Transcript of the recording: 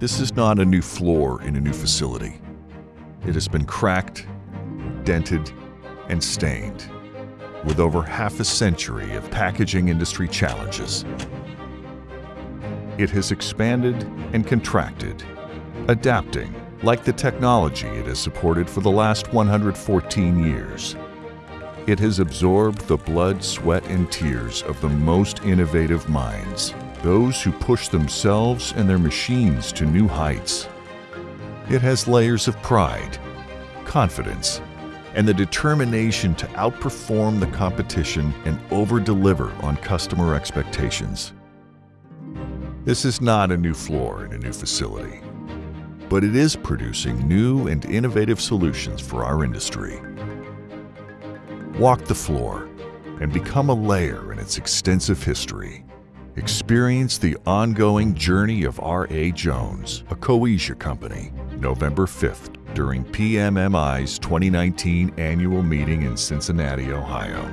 This is not a new floor in a new facility. It has been cracked, dented, and stained with over half a century of packaging industry challenges. It has expanded and contracted, adapting like the technology it has supported for the last 114 years. It has absorbed the blood, sweat, and tears of the most innovative minds, those who push themselves and their machines to new heights. It has layers of pride, confidence, and the determination to outperform the competition and over-deliver on customer expectations. This is not a new floor in a new facility, but it is producing new and innovative solutions for our industry. Walk the floor and become a layer in its extensive history. Experience the ongoing journey of R.A. Jones, a Coesia company, November 5th during PMMI's 2019 annual meeting in Cincinnati, Ohio.